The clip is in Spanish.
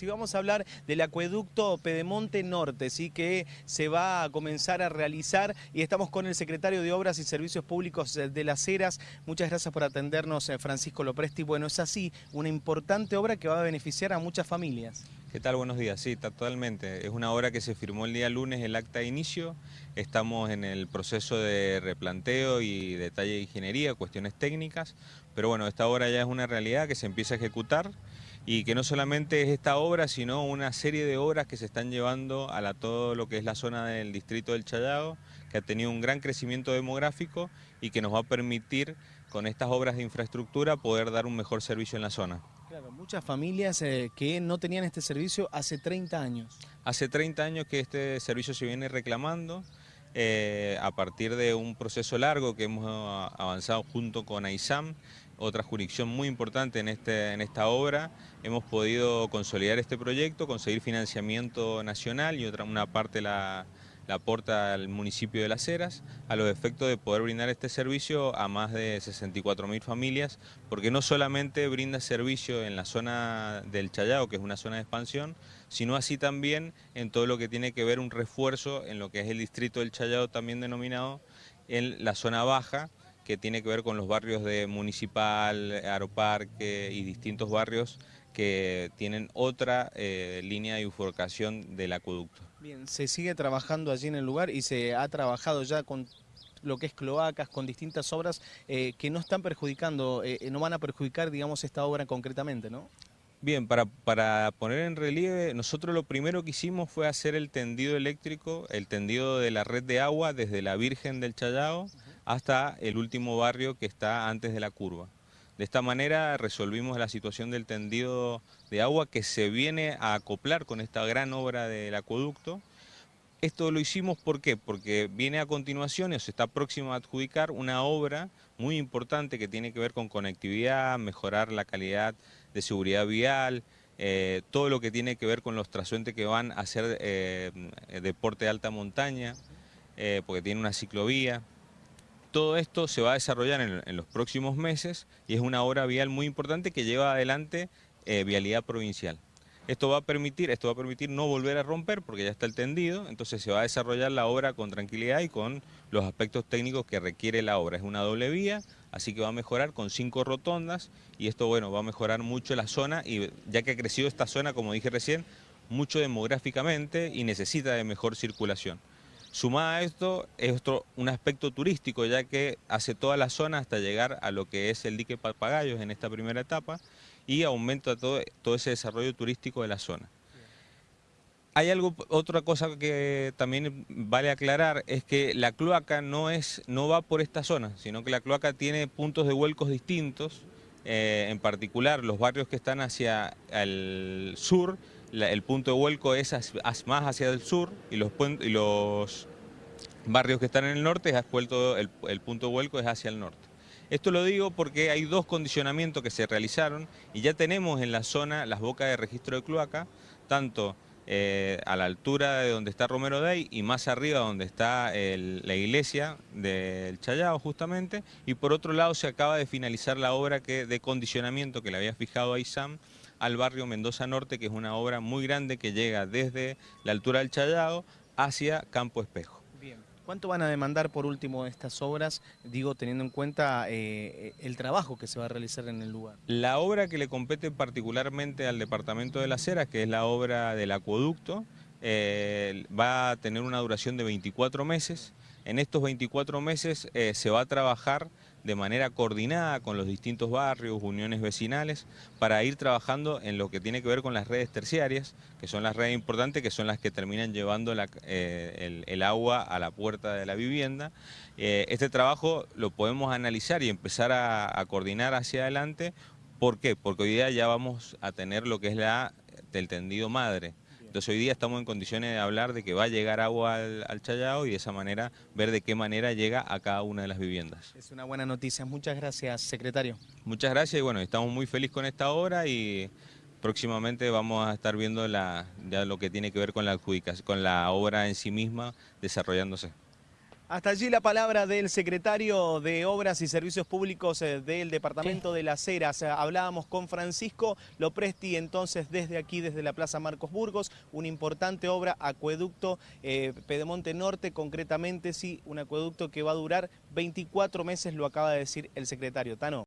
Si vamos a hablar del acueducto Pedemonte Norte, ¿sí? que se va a comenzar a realizar y estamos con el secretario de Obras y Servicios Públicos de Las Heras. Muchas gracias por atendernos, eh, Francisco Lopresti. Bueno, es así, una importante obra que va a beneficiar a muchas familias. ¿Qué tal? Buenos días. Sí, totalmente. Es una obra que se firmó el día lunes, el acta de inicio. Estamos en el proceso de replanteo y detalle de ingeniería, cuestiones técnicas. Pero bueno, esta obra ya es una realidad que se empieza a ejecutar y que no solamente es esta obra, sino una serie de obras que se están llevando a todo lo que es la zona del distrito del Chayao, que ha tenido un gran crecimiento demográfico y que nos va a permitir con estas obras de infraestructura poder dar un mejor servicio en la zona. Claro, muchas familias eh, que no tenían este servicio hace 30 años. Hace 30 años que este servicio se viene reclamando, eh, a partir de un proceso largo que hemos avanzado junto con AISAM, otra jurisdicción muy importante en, este, en esta obra, hemos podido consolidar este proyecto, conseguir financiamiento nacional y otra una parte la, la aporta al municipio de Las Heras, a los efectos de poder brindar este servicio a más de 64.000 familias, porque no solamente brinda servicio en la zona del Chayao, que es una zona de expansión, sino así también en todo lo que tiene que ver un refuerzo en lo que es el distrito del Chayao, también denominado en la zona baja, que tiene que ver con los barrios de Municipal, Aeroparque y distintos barrios que tienen otra eh, línea de bifurcación del acueducto. Bien, se sigue trabajando allí en el lugar y se ha trabajado ya con lo que es cloacas, con distintas obras eh, que no están perjudicando, eh, no van a perjudicar, digamos, esta obra concretamente, ¿no? Bien, para, para, poner en relieve, nosotros lo primero que hicimos fue hacer el tendido eléctrico, el tendido de la red de agua desde la Virgen del Chayao hasta el último barrio que está antes de la curva. De esta manera resolvimos la situación del tendido de agua que se viene a acoplar con esta gran obra del acueducto. Esto lo hicimos porque viene a continuación, o se está próximo a adjudicar una obra muy importante que tiene que ver con conectividad, mejorar la calidad de seguridad vial, eh, todo lo que tiene que ver con los trasuentes que van a hacer eh, deporte de alta montaña, eh, porque tiene una ciclovía. Todo esto se va a desarrollar en, los próximos meses y es una obra vial muy importante que lleva adelante eh, vialidad provincial. Esto va, a permitir, esto va a permitir no volver a romper porque ya está el tendido, entonces se va a desarrollar la obra con tranquilidad y con los aspectos técnicos que requiere la obra. Es una doble vía, así que va a mejorar con cinco rotondas y esto bueno va a mejorar mucho la zona y ya que ha crecido esta zona, como dije recién, mucho demográficamente y necesita de mejor circulación. Sumada a esto es otro, un aspecto turístico, ya que hace toda la zona hasta llegar a lo que es el dique Papagayos en esta primera etapa y aumenta todo, todo ese desarrollo turístico de la zona. Hay algo, otra cosa que también vale aclarar, es que la cloaca no, es, no va por esta zona, sino que la cloaca tiene puntos de vuelcos distintos, eh, en particular los barrios que están hacia el sur el punto de vuelco es más hacia el sur y los, barrios que están en el norte, el, el punto de vuelco es hacia el norte. Esto lo digo porque hay dos condicionamientos que se realizaron y ya tenemos en la zona las bocas de registro de cloaca, tanto eh, a la altura de donde está Romero Day y más arriba donde está la iglesia del Chayao justamente, y por otro lado se acaba de finalizar la obra que, de condicionamiento que le había fijado a ISAM al barrio Mendoza Norte, que es una obra muy grande que llega desde la altura del Chayao hacia Campo Espejo. Bien. ¿Cuánto van a demandar por último estas obras, digo, teniendo en cuenta eh, el trabajo que se va a realizar en el lugar? La obra que le compete particularmente al Departamento de la Cera, que es la obra del acueducto, eh, va a tener una duración de 24 meses. En estos 24 meses eh, se va a trabajar de manera coordinada con los distintos barrios, uniones vecinales, para ir trabajando en lo que tiene que ver con las redes terciarias, que son las redes importantes, que son las que terminan llevando eh, el, agua a la puerta de la vivienda. Eh, este trabajo lo podemos analizar y empezar a, coordinar hacia adelante. ¿Por qué? Porque hoy día ya vamos a tener lo que es la del tendido madre. Entonces hoy día estamos en condiciones de hablar de que va a llegar agua al, al, Chayao y de esa manera ver de qué manera llega a cada una de las viviendas. Es una buena noticia. Muchas gracias, secretario. Muchas gracias y bueno, estamos muy felices con esta obra y próximamente vamos a estar viendo la, ya lo que tiene que ver con la adjudicación, con la obra en sí misma desarrollándose. Hasta allí la palabra del secretario de Obras y Servicios Públicos eh, del Departamento de Las Heras. Hablábamos con Francisco Lopresti entonces desde aquí, desde la Plaza Marcos Burgos, una importante obra, acueducto eh, Pedemonte Norte, concretamente sí, un acueducto que va a durar 24 meses, lo acaba de decir el secretario. Tano.